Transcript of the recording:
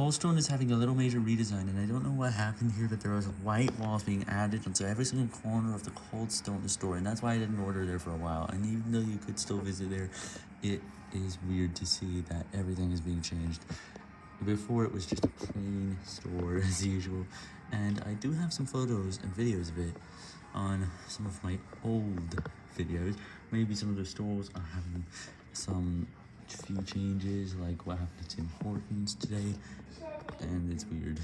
Coldstone is having a little major redesign, and I don't know what happened here, but there was white walls being added onto every single corner of the Coldstone store, and that's why I didn't order there for a while. And even though you could still visit there, it is weird to see that everything is being changed. Before it was just a plain store as usual, and I do have some photos and videos of it on some of my old videos. Maybe some of the stores are having some few changes, like what happened to Tim Hortons today, and it's weird.